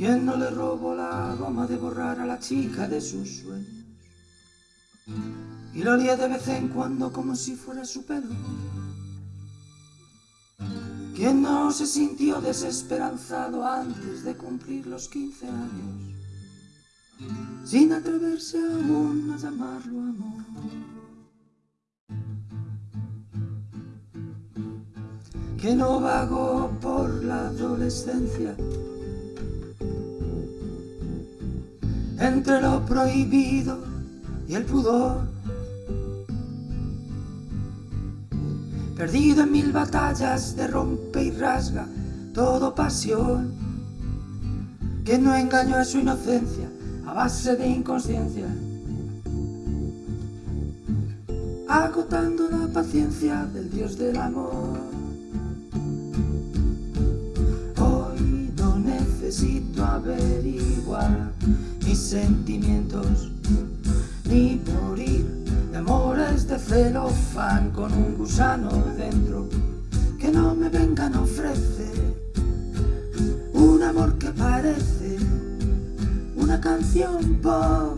¿Quién no le robó la goma de borrar a la chica de sus sueños? Y lo olía de vez en cuando como si fuera su pelo. ¿Quién no se sintió desesperanzado antes de cumplir los 15 años? Sin atreverse aún a llamarlo amor. Que no vagó por la adolescencia entre lo prohibido y el pudor. Perdido en mil batallas de rompe y rasga, todo pasión, que no engañó a su inocencia a base de inconsciencia, agotando la paciencia del Dios del amor. Sentimientos, ni morir de amores de celofán con un gusano dentro que no me vengan a ofrecer un amor que parece una canción pop.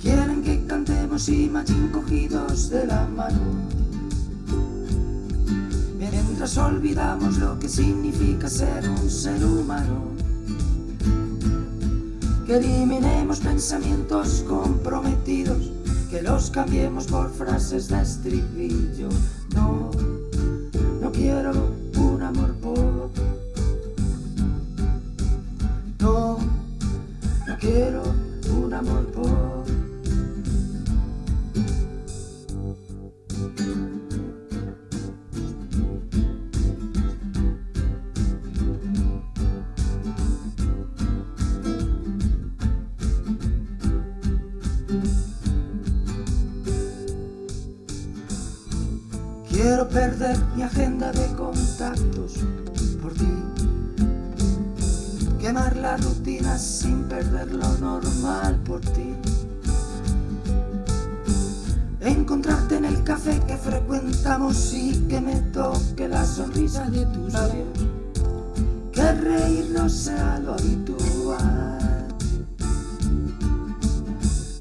Quieren que cantemos y machín cogidos de la mano. Mientras olvidamos lo que significa ser un ser humano que eliminemos pensamientos comprometidos, que los cambiemos por frases de estribillo. No, no quiero Perder mi agenda de contactos por ti. Quemar la rutina sin perder lo normal por ti. Encontrarte en el café que frecuentamos y que me toque la sonrisa de tus labios. Que reírnos sea lo habitual.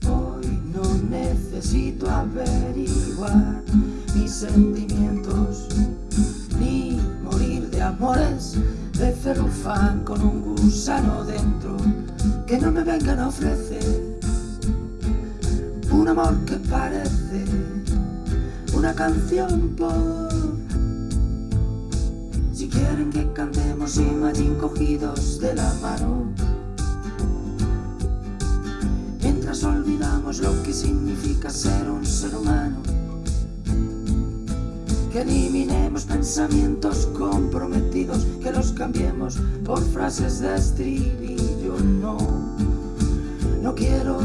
Hoy no necesito averiguar sentimientos, ni morir de amores de celofán con un gusano dentro, que no me vengan a ofrecer un amor que parece una canción por si quieren que cantemos Imagine cogidos de la mano. Mientras olvidamos lo que significa ser un ser humano que eliminemos pensamientos comprometidos, que los cambiemos por frases de estribillo. No, no quiero